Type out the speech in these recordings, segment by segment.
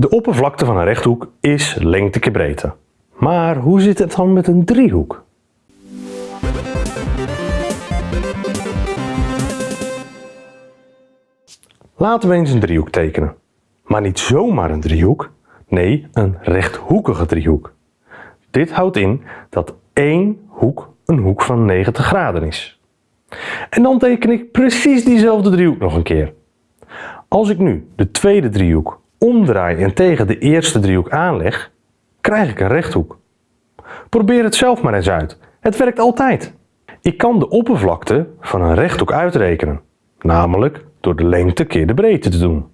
De oppervlakte van een rechthoek is lengte keer breedte. Maar hoe zit het dan met een driehoek? Laten we eens een driehoek tekenen. Maar niet zomaar een driehoek, nee een rechthoekige driehoek. Dit houdt in dat één hoek een hoek van 90 graden is. En dan teken ik precies diezelfde driehoek nog een keer. Als ik nu de tweede driehoek omdraai en tegen de eerste driehoek aanleg, krijg ik een rechthoek. Probeer het zelf maar eens uit. Het werkt altijd. Ik kan de oppervlakte van een rechthoek uitrekenen, namelijk door de lengte keer de breedte te doen.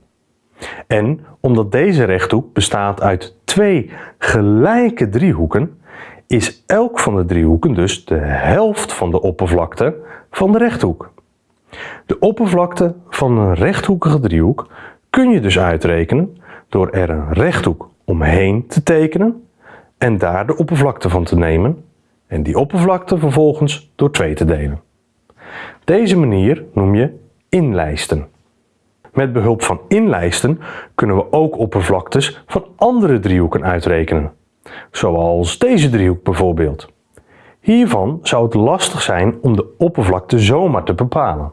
En omdat deze rechthoek bestaat uit twee gelijke driehoeken, is elk van de driehoeken dus de helft van de oppervlakte van de rechthoek. De oppervlakte van een rechthoekige driehoek kun je dus uitrekenen door er een rechthoek omheen te tekenen en daar de oppervlakte van te nemen en die oppervlakte vervolgens door 2 te delen. Deze manier noem je inlijsten. Met behulp van inlijsten kunnen we ook oppervlaktes van andere driehoeken uitrekenen, zoals deze driehoek bijvoorbeeld. Hiervan zou het lastig zijn om de oppervlakte zomaar te bepalen.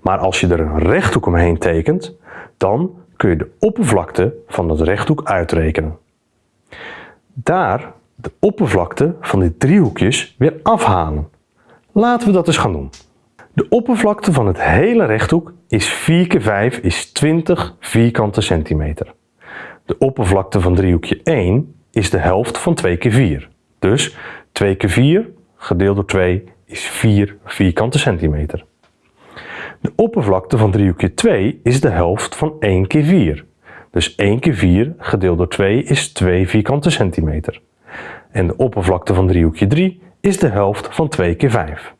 Maar als je er een rechthoek omheen tekent, dan kun je de oppervlakte van dat rechthoek uitrekenen. Daar de oppervlakte van die driehoekjes weer afhalen. Laten we dat eens gaan doen. De oppervlakte van het hele rechthoek is 4 keer 5 is 20 vierkante centimeter. De oppervlakte van driehoekje 1 is de helft van 2 keer 4. Dus 2 keer 4 gedeeld door 2 is 4 vierkante centimeter. De oppervlakte van driehoekje 2 is de helft van 1 keer 4. Dus 1 keer 4 gedeeld door 2 is 2 vierkante centimeter. En de oppervlakte van driehoekje 3 is de helft van 2 keer 5.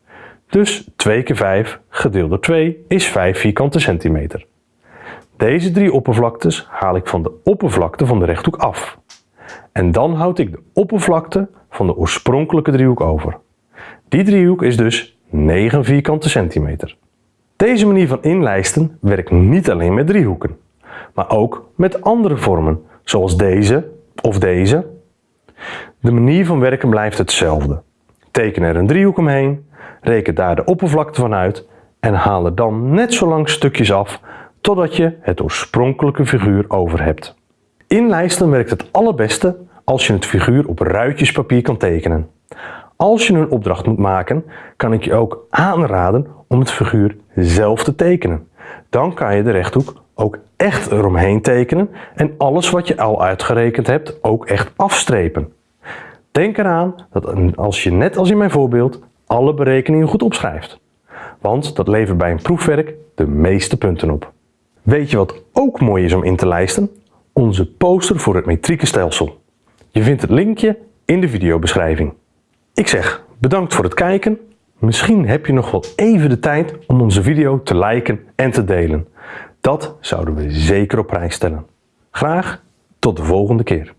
Dus 2 keer 5 gedeeld door 2 is 5 vierkante centimeter. Deze drie oppervlaktes haal ik van de oppervlakte van de rechthoek af. En dan houd ik de oppervlakte van de oorspronkelijke driehoek over. Die driehoek is dus 9 vierkante centimeter. Deze manier van inlijsten werkt niet alleen met driehoeken, maar ook met andere vormen, zoals deze of deze. De manier van werken blijft hetzelfde. Teken er een driehoek omheen, reken daar de oppervlakte van uit en haal er dan net zo lang stukjes af totdat je het oorspronkelijke figuur over hebt. Inlijsten werkt het allerbeste als je het figuur op ruitjespapier kan tekenen. Als je een opdracht moet maken, kan ik je ook aanraden om het figuur zelf te tekenen. Dan kan je de rechthoek ook echt eromheen tekenen en alles wat je al uitgerekend hebt ook echt afstrepen. Denk eraan dat als je net als in mijn voorbeeld alle berekeningen goed opschrijft. Want dat levert bij een proefwerk de meeste punten op. Weet je wat ook mooi is om in te lijsten? Onze poster voor het metrieke stelsel. Je vindt het linkje in de videobeschrijving. Ik zeg bedankt voor het kijken. Misschien heb je nog wel even de tijd om onze video te liken en te delen. Dat zouden we zeker op prijs stellen. Graag tot de volgende keer.